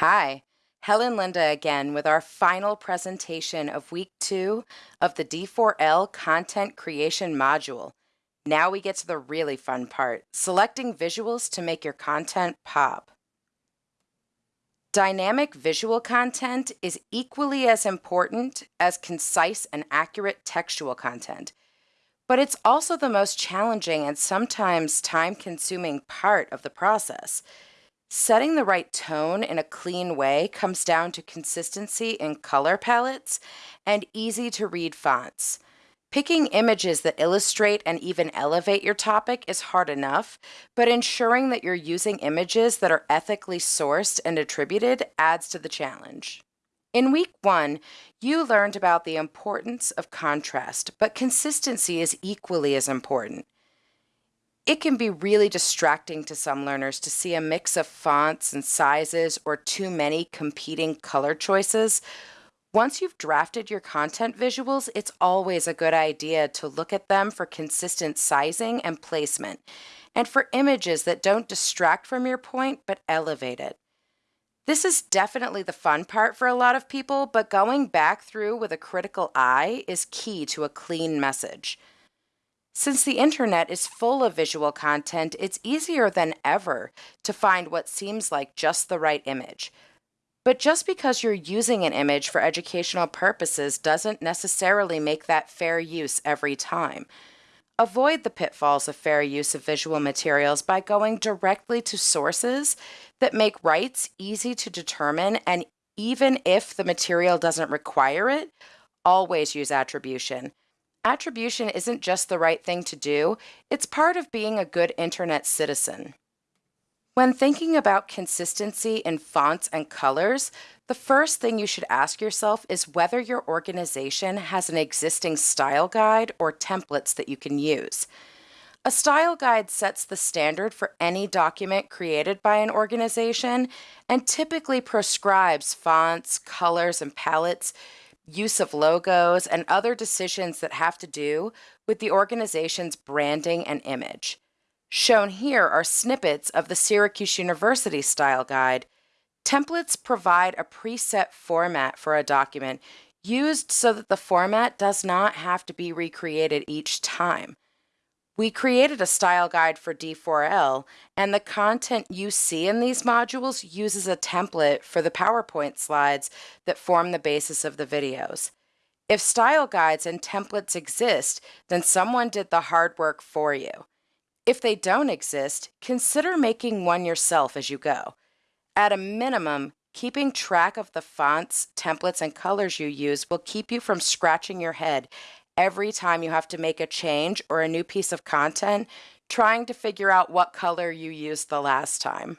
Hi, Helen Linda again with our final presentation of week two of the D4L content creation module. Now we get to the really fun part, selecting visuals to make your content pop. Dynamic visual content is equally as important as concise and accurate textual content, but it's also the most challenging and sometimes time-consuming part of the process. Setting the right tone in a clean way comes down to consistency in color palettes and easy to read fonts. Picking images that illustrate and even elevate your topic is hard enough, but ensuring that you're using images that are ethically sourced and attributed adds to the challenge. In week one, you learned about the importance of contrast, but consistency is equally as important. It can be really distracting to some learners to see a mix of fonts and sizes or too many competing color choices. Once you've drafted your content visuals, it's always a good idea to look at them for consistent sizing and placement, and for images that don't distract from your point but elevate it. This is definitely the fun part for a lot of people, but going back through with a critical eye is key to a clean message. Since the internet is full of visual content, it's easier than ever to find what seems like just the right image. But just because you're using an image for educational purposes doesn't necessarily make that fair use every time. Avoid the pitfalls of fair use of visual materials by going directly to sources that make rights easy to determine and even if the material doesn't require it, always use attribution. Attribution isn't just the right thing to do, it's part of being a good internet citizen. When thinking about consistency in fonts and colors, the first thing you should ask yourself is whether your organization has an existing style guide or templates that you can use. A style guide sets the standard for any document created by an organization and typically prescribes fonts, colors, and palettes use of logos, and other decisions that have to do with the organization's branding and image. Shown here are snippets of the Syracuse University Style Guide. Templates provide a preset format for a document used so that the format does not have to be recreated each time. We created a style guide for D4L, and the content you see in these modules uses a template for the PowerPoint slides that form the basis of the videos. If style guides and templates exist, then someone did the hard work for you. If they don't exist, consider making one yourself as you go. At a minimum, keeping track of the fonts, templates, and colors you use will keep you from scratching your head every time you have to make a change or a new piece of content, trying to figure out what color you used the last time.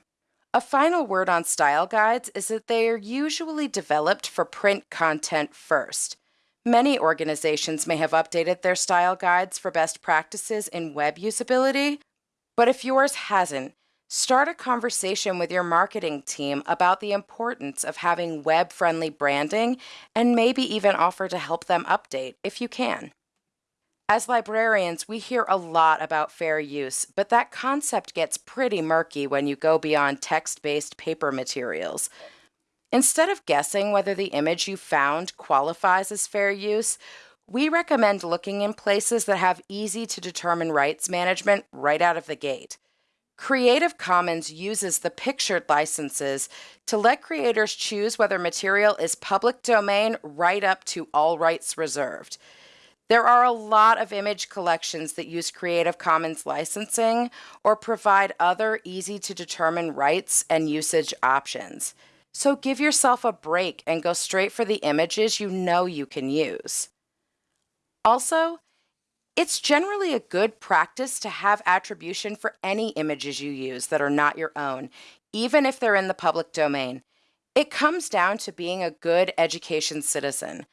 A final word on style guides is that they are usually developed for print content first. Many organizations may have updated their style guides for best practices in web usability, but if yours hasn't, Start a conversation with your marketing team about the importance of having web friendly branding and maybe even offer to help them update if you can. As librarians, we hear a lot about fair use, but that concept gets pretty murky when you go beyond text based paper materials. Instead of guessing whether the image you found qualifies as fair use, we recommend looking in places that have easy to determine rights management right out of the gate. Creative Commons uses the pictured licenses to let creators choose whether material is public domain right up to all rights reserved. There are a lot of image collections that use Creative Commons licensing or provide other easy to determine rights and usage options. So give yourself a break and go straight for the images you know you can use. Also, it's generally a good practice to have attribution for any images you use that are not your own, even if they're in the public domain. It comes down to being a good education citizen.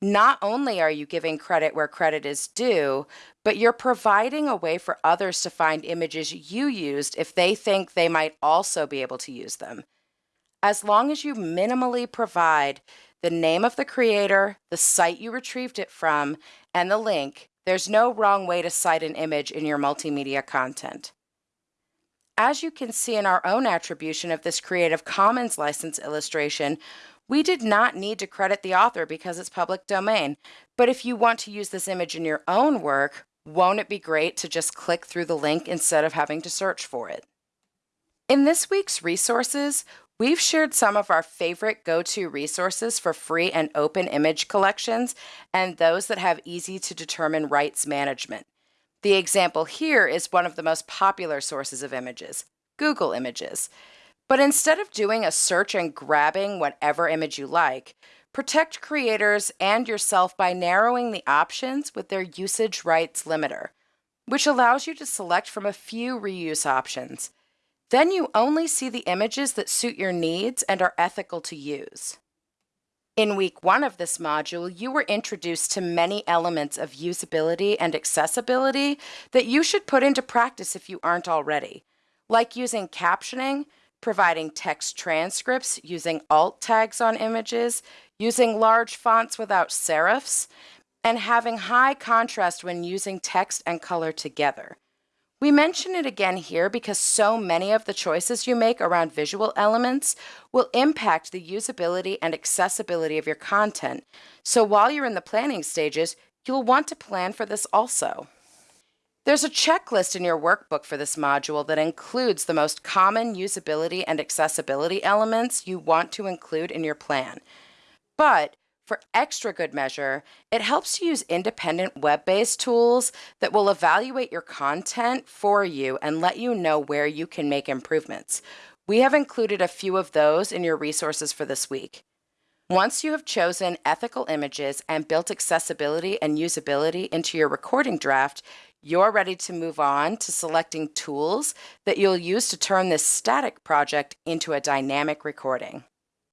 Not only are you giving credit where credit is due, but you're providing a way for others to find images you used if they think they might also be able to use them. As long as you minimally provide the name of the creator, the site you retrieved it from, and the link, there's no wrong way to cite an image in your multimedia content. As you can see in our own attribution of this Creative Commons license illustration, we did not need to credit the author because it's public domain. But if you want to use this image in your own work, won't it be great to just click through the link instead of having to search for it? In this week's resources, we've shared some of our favorite go-to resources for free and open image collections and those that have easy to determine rights management. The example here is one of the most popular sources of images, Google Images. But instead of doing a search and grabbing whatever image you like, protect creators and yourself by narrowing the options with their usage rights limiter, which allows you to select from a few reuse options. Then you only see the images that suit your needs and are ethical to use. In week one of this module, you were introduced to many elements of usability and accessibility that you should put into practice if you aren't already, like using captioning, providing text transcripts using alt tags on images, using large fonts without serifs, and having high contrast when using text and color together. We mention it again here because so many of the choices you make around visual elements will impact the usability and accessibility of your content. So while you're in the planning stages, you'll want to plan for this also. There's a checklist in your workbook for this module that includes the most common usability and accessibility elements you want to include in your plan. But for extra good measure, it helps to use independent web-based tools that will evaluate your content for you and let you know where you can make improvements. We have included a few of those in your resources for this week. Once you have chosen ethical images and built accessibility and usability into your recording draft, you're ready to move on to selecting tools that you'll use to turn this static project into a dynamic recording.